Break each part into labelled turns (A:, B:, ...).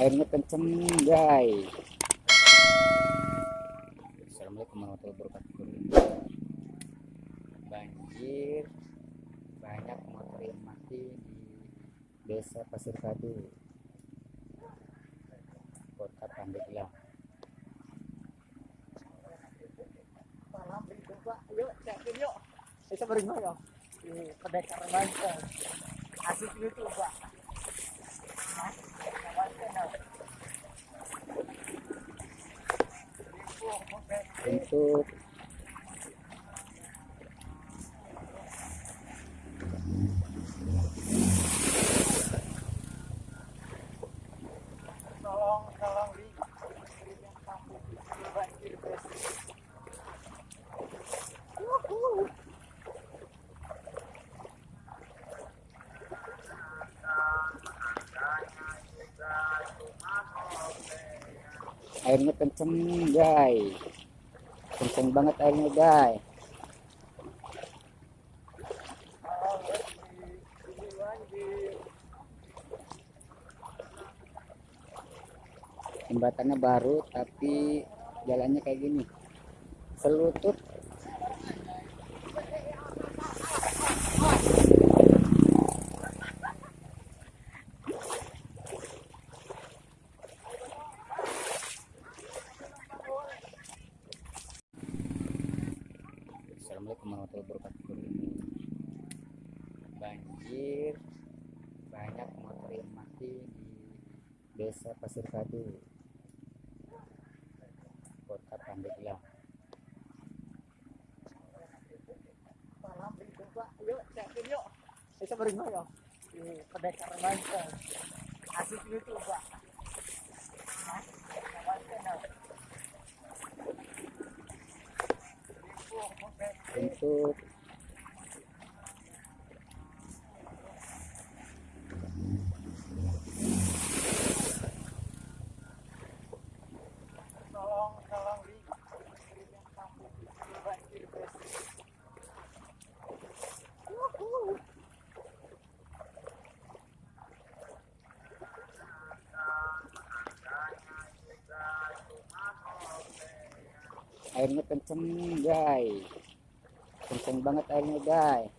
A: airnya kenceng guys. Assalamualaikum warahmatullahi wabarakatuh. Banjir. Banyak motor yang mati di desa Pasir Kadu kota Pandeglang.
B: Malam pak yuk cekin yuk. Bisa beringat ya di pendekar lancar asik itu pak
A: untuk airnya kenceng guys kenceng banget airnya guys. Jembatannya baru tapi jalannya kayak gini. Selutut Assalamualaikum warahmatullahi wabarakatuh. Banjir banyak motor yang mati di desa Pasir Kadu kota Pandeglang.
B: Malam yuk yuk bisa ya di asik itu pak
A: untuk airnya kenceng guys kenceng banget airnya guys.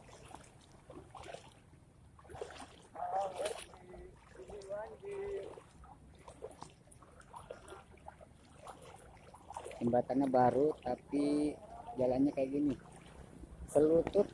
A: Jembatannya baru tapi jalannya kayak gini. Selutut